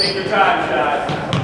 Take your time, guys.